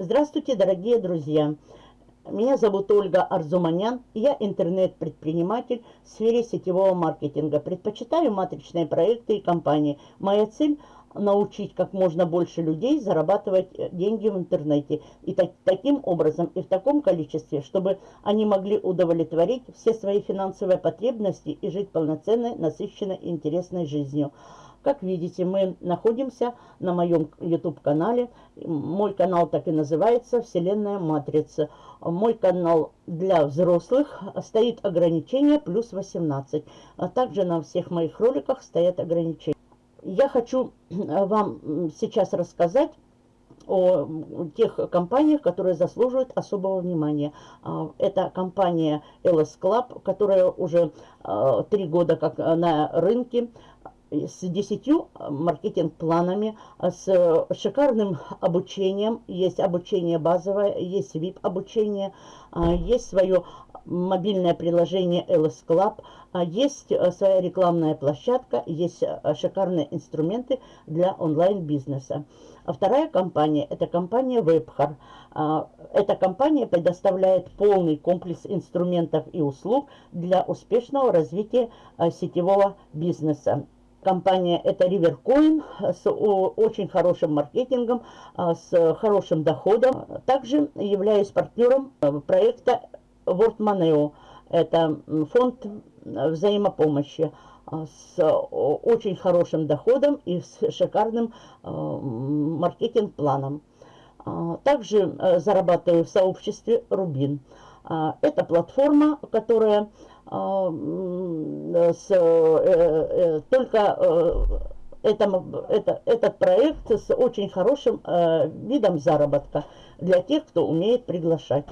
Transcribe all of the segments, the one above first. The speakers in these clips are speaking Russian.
Здравствуйте, дорогие друзья! Меня зовут Ольга Арзуманян, я интернет-предприниматель в сфере сетевого маркетинга. Предпочитаю матричные проекты и компании. Моя цель – научить как можно больше людей зарабатывать э, деньги в интернете. И так, таким образом, и в таком количестве, чтобы они могли удовлетворить все свои финансовые потребности и жить полноценной, насыщенной интересной жизнью. Как видите, мы находимся на моем YouTube-канале. Мой канал так и называется «Вселенная Матрица». Мой канал для взрослых стоит ограничение плюс 18. А также на всех моих роликах стоят ограничения. Я хочу вам сейчас рассказать о тех компаниях, которые заслуживают особого внимания. А, это компания LS Club, которая уже а, три года как на рынке с 10 э, маркетинг-планами, э, с э, шикарным обучением. Есть обучение базовое, есть VIP-обучение, есть свое мобильное приложение LS Club, есть своя рекламная площадка, есть шикарные инструменты для онлайн-бизнеса. А вторая компания – это компания WebHar. Эта компания предоставляет полный комплекс инструментов и услуг для успешного развития сетевого бизнеса. Компания это Rivercoin с очень хорошим маркетингом, а, с хорошим доходом. Также являюсь партнером э, проекта World Moneo. Это фонд взаимопомощи а, с очень хорошим доходом и с шикарным э, маркетинг-планом. А, также э, зарабатываю в сообществе Рубин. Это платформа, которая с, э, э, только э, это, это, этот проект с очень хорошим видом заработка для тех, кто умеет приглашать.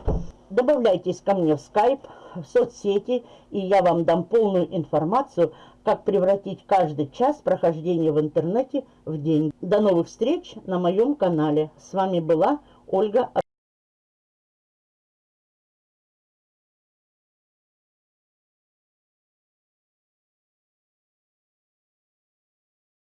Добавляйтесь ко мне в скайп, в соцсети, и я вам дам полную информацию, как превратить каждый час прохождения в интернете в день. До новых встреч на моем канале. С вами была Ольга